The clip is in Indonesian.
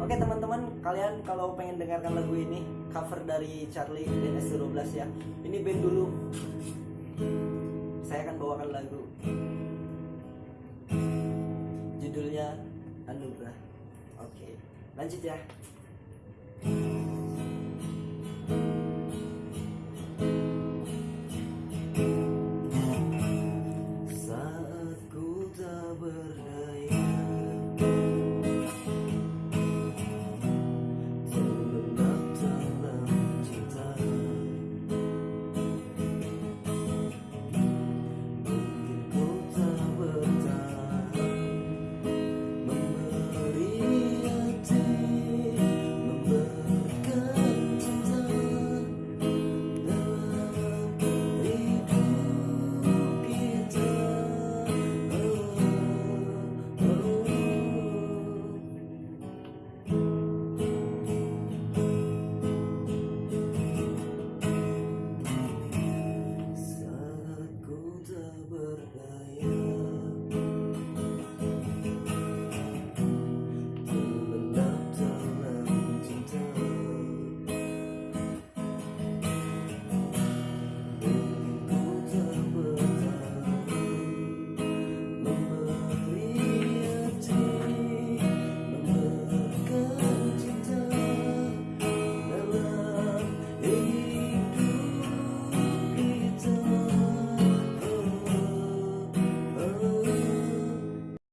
Oke teman-teman, kalian kalau pengen dengarkan lagu ini cover dari Charlie dan S12 ya. Ini band dulu. Saya akan bawakan lagu. Judulnya Anugerah. Oke, lanjut ya. Saat ku tak berdaya